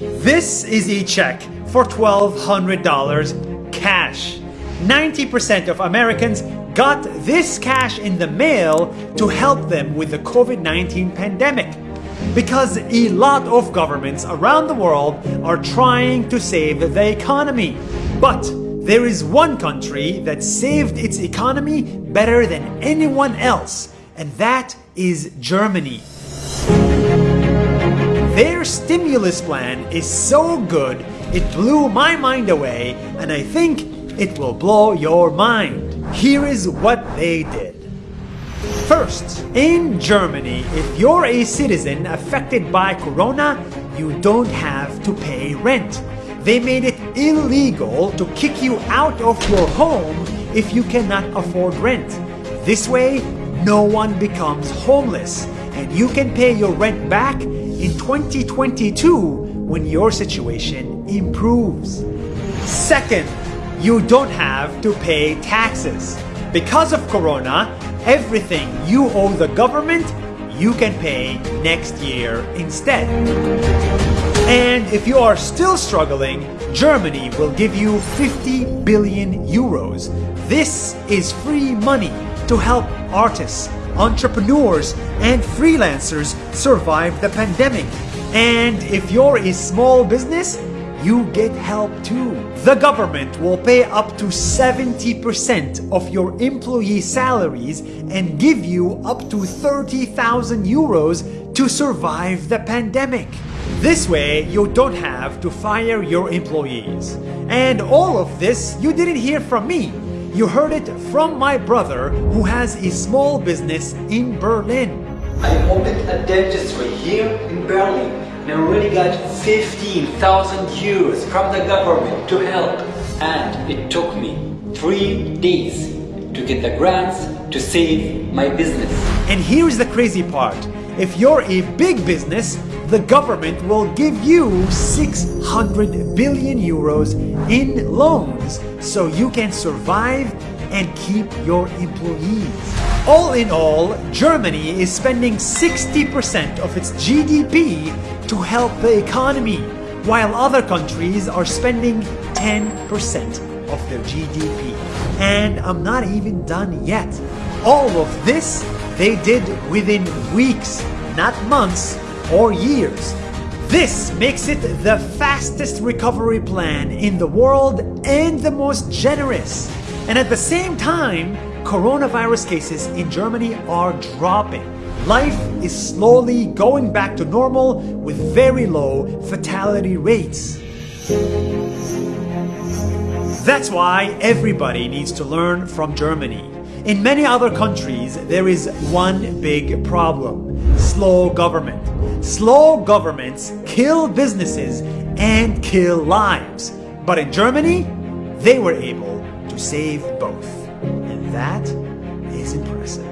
This is a check for $1,200 cash. 90% of Americans got this cash in the mail to help them with the COVID-19 pandemic. Because a lot of governments around the world are trying to save the economy. But there is one country that saved its economy better than anyone else, and that is Germany. Their stimulus plan is so good, it blew my mind away, and I think it will blow your mind. Here is what they did. First, in Germany, if you're a citizen affected by Corona, you don't have to pay rent. They made it illegal to kick you out of your home if you cannot afford rent. This way, no one becomes homeless and you can pay your rent back in 2022 when your situation improves. Second, you don't have to pay taxes. Because of Corona, everything you owe the government, you can pay next year instead. And if you are still struggling, Germany will give you 50 billion euros. This is free money to help artists, entrepreneurs, and freelancers survive the pandemic. And if you're a small business, you get help too. The government will pay up to 70% of your employee salaries and give you up to 30,000 euros to survive the pandemic. This way, you don't have to fire your employees. And all of this you didn't hear from me. You heard it from my brother who has a small business in Berlin. I opened a dentistry here in Berlin and I already got 15,000 euros from the government to help. And it took me three days to get the grants to save my business. And here's the crazy part. If you're a big business, the government will give you 600 billion euros in loans so you can survive and keep your employees. All in all, Germany is spending 60% of its GDP to help the economy, while other countries are spending 10% of their GDP. And I'm not even done yet. All of this they did within weeks, not months or years. This makes it the fastest recovery plan in the world and the most generous. And at the same time, coronavirus cases in Germany are dropping. Life is slowly going back to normal with very low fatality rates. That's why everybody needs to learn from Germany. In many other countries, there is one big problem. Slow government. Slow governments kill businesses and kill lives. But in Germany, they were able to save both. And that is impressive.